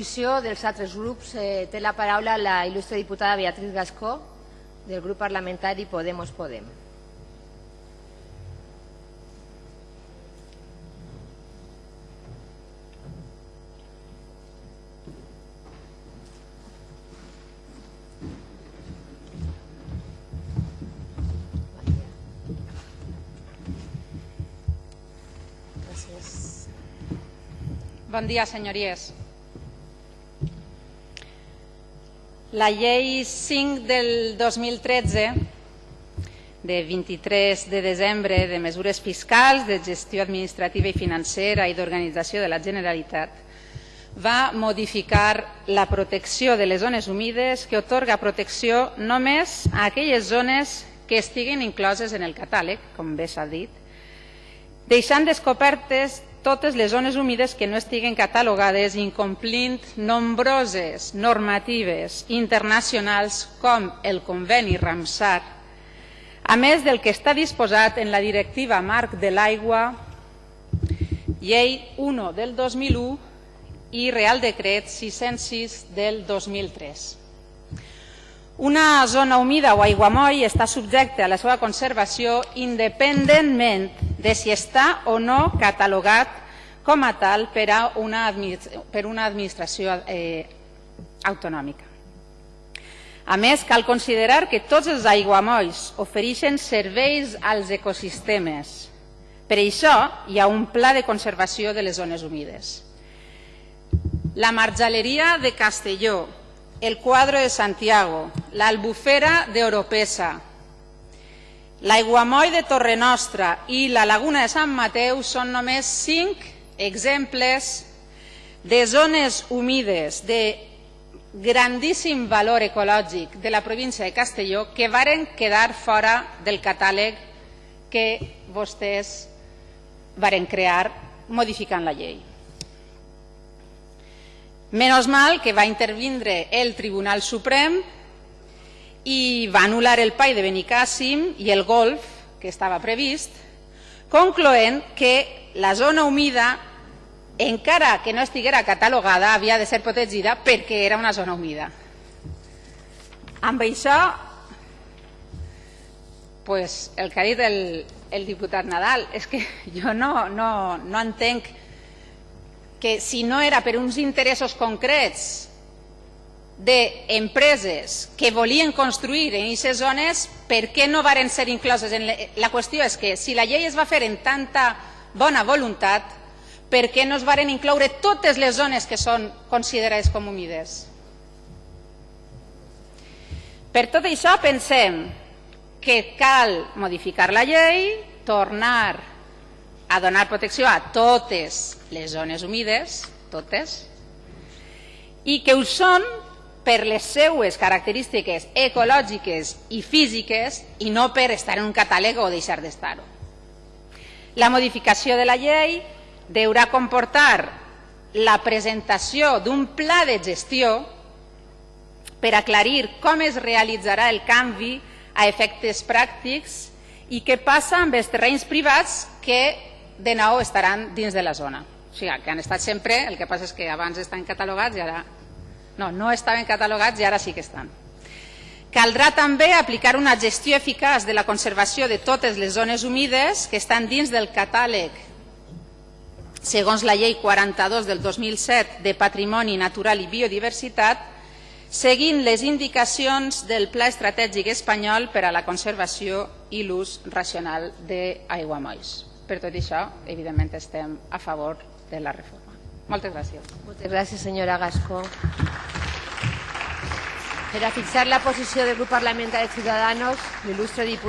posició dels altres grups eh, té la paraula la il·lustre diputada Beatriz Gascó del grup parlamentari Podemos Podem. Bon dia, senyories. La llei 5 del 2013 de 23 de desembre de mesures fiscals, de gestió administrativa i financera i d'organització de la Generalitat va modificar la protecció de les zones humides que otorga protecció només a aquelles zones que estiguin incloses en el catàleg, com bé s'ha dit, deixant descobertes totes les zones humides que no estiguen catalogades incomplint nombroses normatives internacionals com el conveni Ramsar, a més del que està disposat en la directiva marc de l'aigua, llei 1 del 2001 i Real Decret 606 del 2003. Una zona humida o aiguamoll està subjecta a la seva conservació independentment de si està o no catalogat com a tal per, a una, per una administració eh, autonòmica. A més, cal considerar que tots els aiguamolls ofereixen serveis als ecosistemes. Per això hi ha un pla de conservació de les zones humides. La marjaleria de Castelló, el Cuadro de Santiago, l'Albufera d'Oropesa, l'aiguamoll de Torrenostra i la Laguna de Sant Mateu són només cinc exemples de zones humides de grandíssim valor ecològic de la província de Castelló que varen quedar fora del catàleg que vostès varen crear modificant la llei. Menos mal que va intervindre el Tribunal Suprem i va anul·lar el PAI de Benicàssim i el Golf, que estava previst, concloent que la zona humida, encara que no estiguera catalogada, havia de ser protegida perquè era una zona humida. Amb això, pues, el que ha dit el, el diputat Nadal, és que jo no, no, no entenc que si no era per uns interessos concrets d'empreses que volien construir en aquestes zones, per què no varen ser incloses? En la qüestió és que si la llei es va fer en tanta bona voluntat, per què no es varen incloure totes les zones que són considerades com humides? Per tot això pensem que cal modificar la llei, tornar a donar protecció a totes les zones humides, totes, i que ho són per les seues característiques ecològiques i físiques i no per estar en un catàleg o deixar d'estar-ho. La modificació de la llei deurà comportar la presentació d'un pla de gestió per aclarir com es realitzarà el canvi a efectes pràctics i què passa amb els terrenys privats que de nou estaran dins de la zona. O sigui, que han estat sempre, el que passa és que abans estan catalogats i ara... No, no estaven catalogats i ara sí que estan. Caldrà també aplicar una gestió eficaç de la conservació de totes les zones humides que estan dins del catàleg segons la llei 42 del 2007 de Patrimoni Natural i Biodiversitat, seguint les indicacions del Pla Estratègic Espanyol per a la conservació i l'ús racional d'aiguamolls. Per tot això, evidentment, estem a favor de la reforma. Moltes gràcies. Moltes gràcies, senyora Gascó. Per a fixar la posició del grup parlamentari de Ciudadanos, l'il·lustre diputat